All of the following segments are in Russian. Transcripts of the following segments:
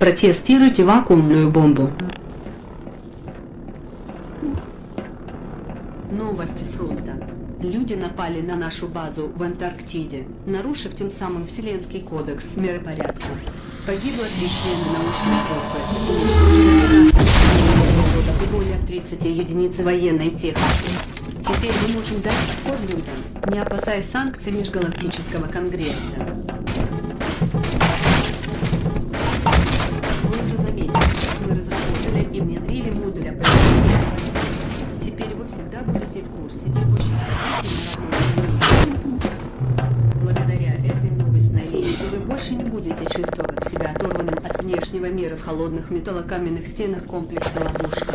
Протестируйте вакуумную бомбу. Новости фронта. Люди напали на нашу базу в Антарктиде, нарушив тем самым Вселенский кодекс миропорядка. Погибло три члена научной группы, уничтожено 12 роботов и более 30 единиц военной техники. Теперь мы можем дать отпор людям, не опасаясь санкций Межгалактического Конгресса. Холодных металлокаменных стенах комплекса «Ловушка».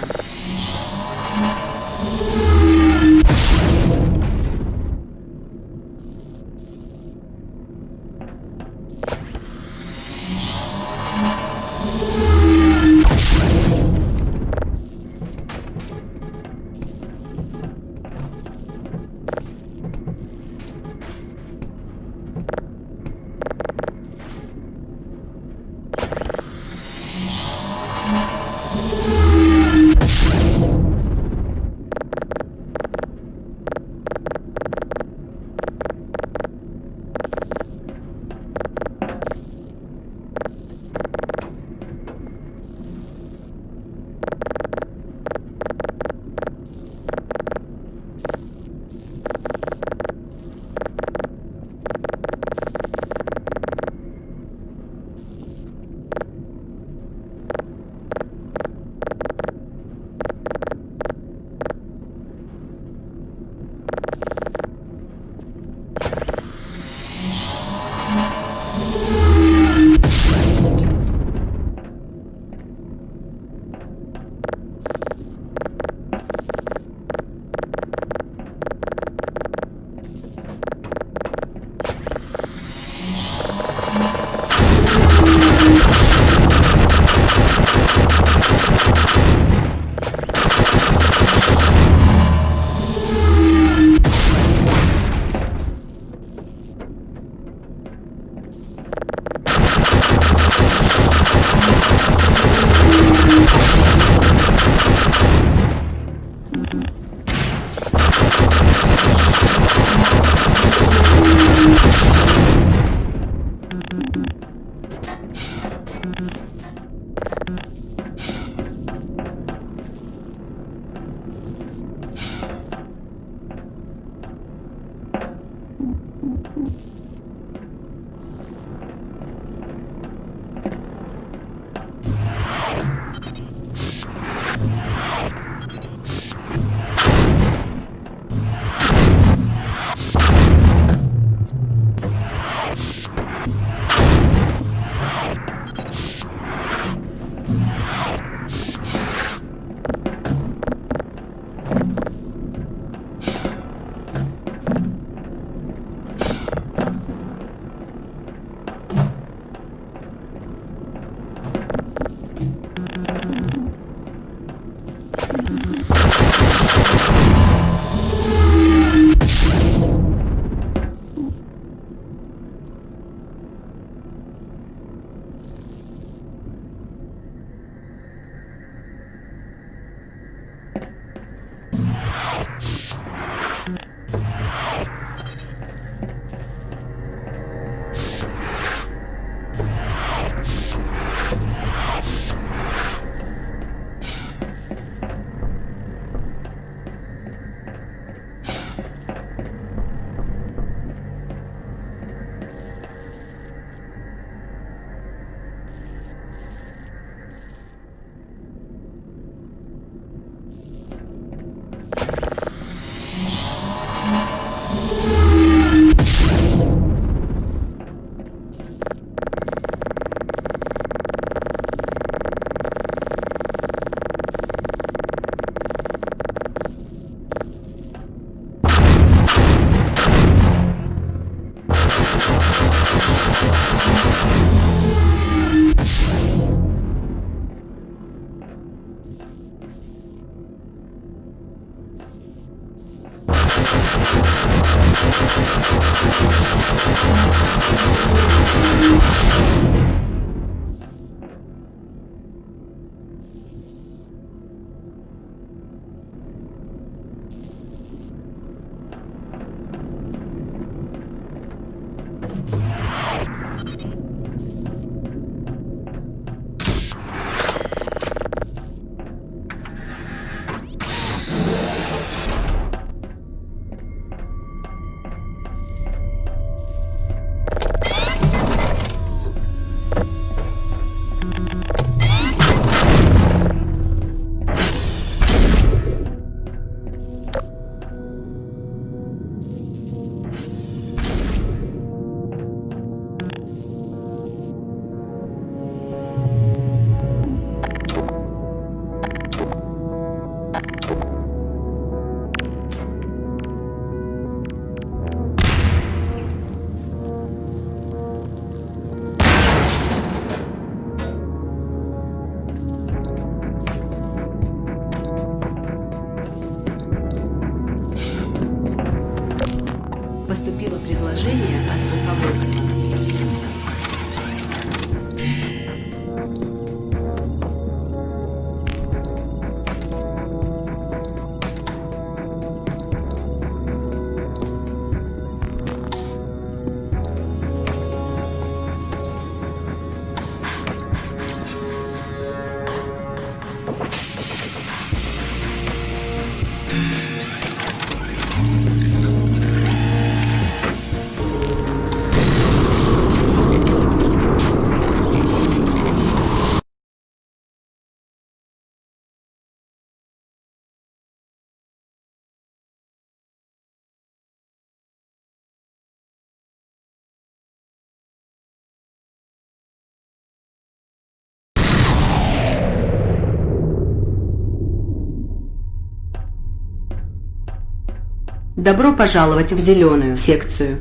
Добро пожаловать в зеленую секцию.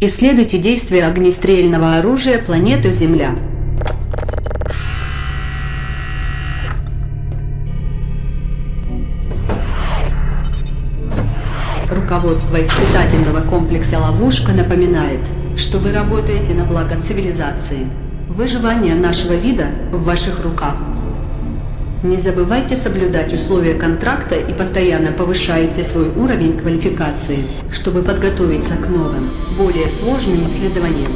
Исследуйте действия огнестрельного оружия планеты Земля. Руководство испытательного комплекса «Ловушка» напоминает, что вы работаете на благо цивилизации. Выживание нашего вида в ваших руках. Не забывайте соблюдать условия контракта и постоянно повышайте свой уровень квалификации, чтобы подготовиться к новым, более сложным исследованиям.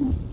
Mm-hmm.